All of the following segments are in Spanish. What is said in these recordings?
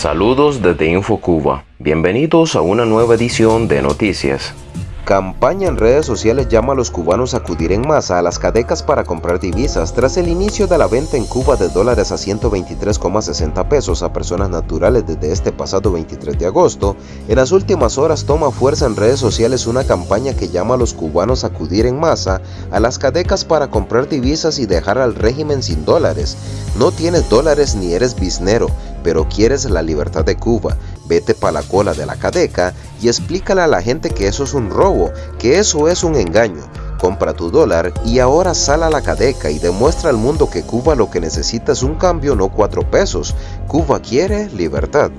Saludos desde InfoCuba. Bienvenidos a una nueva edición de Noticias. Campaña en redes sociales llama a los cubanos a acudir en masa a las cadecas para comprar divisas tras el inicio de la venta en Cuba de dólares a 123,60 pesos a personas naturales desde este pasado 23 de agosto. En las últimas horas toma fuerza en redes sociales una campaña que llama a los cubanos a acudir en masa a las cadecas para comprar divisas y dejar al régimen sin dólares. No tienes dólares ni eres biznero, pero quieres la libertad de Cuba. Vete pa' la cola de la cadeca y explícale a la gente que eso es un robo, que eso es un engaño. Compra tu dólar y ahora sal a la cadeca y demuestra al mundo que Cuba lo que necesita es un cambio, no cuatro pesos. Cuba quiere libertad.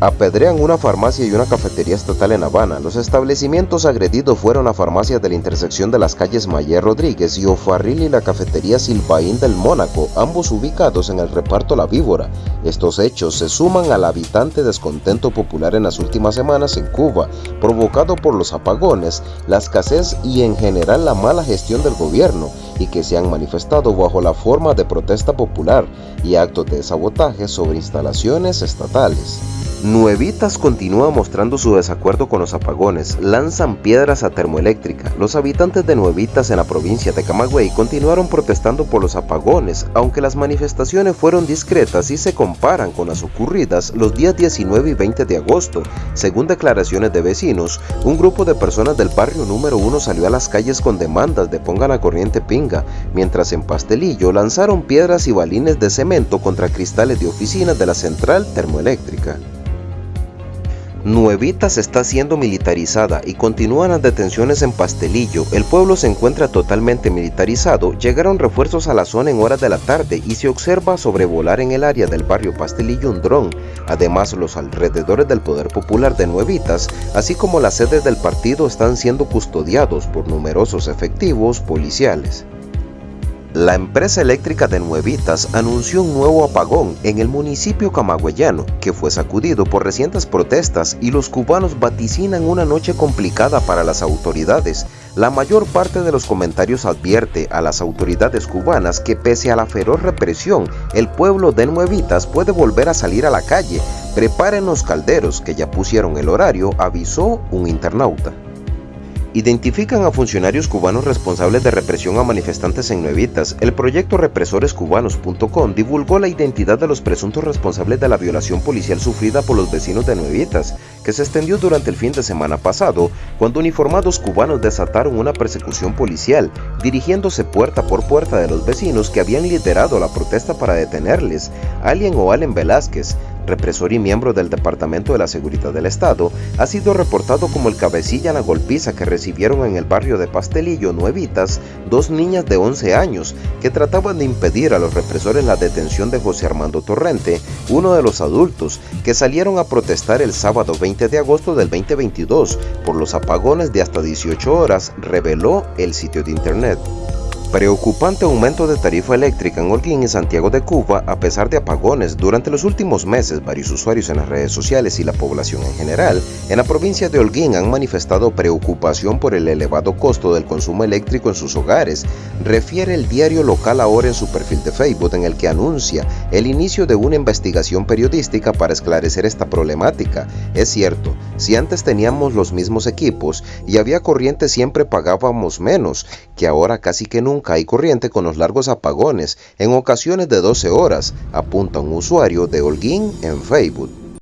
Apedrean una farmacia y una cafetería estatal en Habana. Los establecimientos agredidos fueron la farmacia de la intersección de las calles Mayer Rodríguez y Ofarril y la cafetería Silvaín del Mónaco, ambos ubicados en el reparto La Víbora. Estos hechos se suman al habitante descontento popular en las últimas semanas en Cuba, provocado por los apagones, la escasez y en general la mala gestión del gobierno, y que se han manifestado bajo la forma de protesta popular y actos de sabotaje sobre instalaciones estatales. Nuevitas continúa mostrando su desacuerdo con los apagones, lanzan piedras a termoeléctrica. Los habitantes de Nuevitas en la provincia de Camagüey continuaron protestando por los apagones, aunque las manifestaciones fueron discretas y se comparan con las ocurridas los días 19 y 20 de agosto. Según declaraciones de vecinos, un grupo de personas del barrio número 1 salió a las calles con demandas de pongan a corriente pinga, mientras en Pastelillo lanzaron piedras y balines de cemento contra cristales de oficinas de la central termoeléctrica. Nuevitas está siendo militarizada y continúan las detenciones en Pastelillo. El pueblo se encuentra totalmente militarizado. Llegaron refuerzos a la zona en horas de la tarde y se observa sobrevolar en el área del barrio Pastelillo un dron. Además, los alrededores del Poder Popular de Nuevitas, así como las sedes del partido, están siendo custodiados por numerosos efectivos policiales. La empresa eléctrica de Nuevitas anunció un nuevo apagón en el municipio camagüeyano que fue sacudido por recientes protestas y los cubanos vaticinan una noche complicada para las autoridades. La mayor parte de los comentarios advierte a las autoridades cubanas que pese a la feroz represión, el pueblo de Nuevitas puede volver a salir a la calle. Preparen los calderos que ya pusieron el horario, avisó un internauta identifican a funcionarios cubanos responsables de represión a manifestantes en Nuevitas. El proyecto represorescubanos.com divulgó la identidad de los presuntos responsables de la violación policial sufrida por los vecinos de Nuevitas, que se extendió durante el fin de semana pasado, cuando uniformados cubanos desataron una persecución policial, dirigiéndose puerta por puerta de los vecinos que habían liderado la protesta para detenerles. Alien o Allen Velázquez, represor y miembro del Departamento de la Seguridad del Estado, ha sido reportado como el cabecilla en la golpiza que recibieron en el barrio de Pastelillo, Nuevitas, dos niñas de 11 años que trataban de impedir a los represores la detención de José Armando Torrente, uno de los adultos que salieron a protestar el sábado 20 de agosto del 2022 por los apagones de hasta 18 horas, reveló el sitio de internet. Preocupante aumento de tarifa eléctrica en Holguín y Santiago de Cuba a pesar de apagones. Durante los últimos meses, varios usuarios en las redes sociales y la población en general en la provincia de Holguín han manifestado preocupación por el elevado costo del consumo eléctrico en sus hogares. Refiere el diario local ahora en su perfil de Facebook en el que anuncia el inicio de una investigación periodística para esclarecer esta problemática. Es cierto, si antes teníamos los mismos equipos y había corriente siempre pagábamos menos, que ahora casi que nunca hay corriente con los largos apagones, en ocasiones de 12 horas, apunta un usuario de Holguín en Facebook.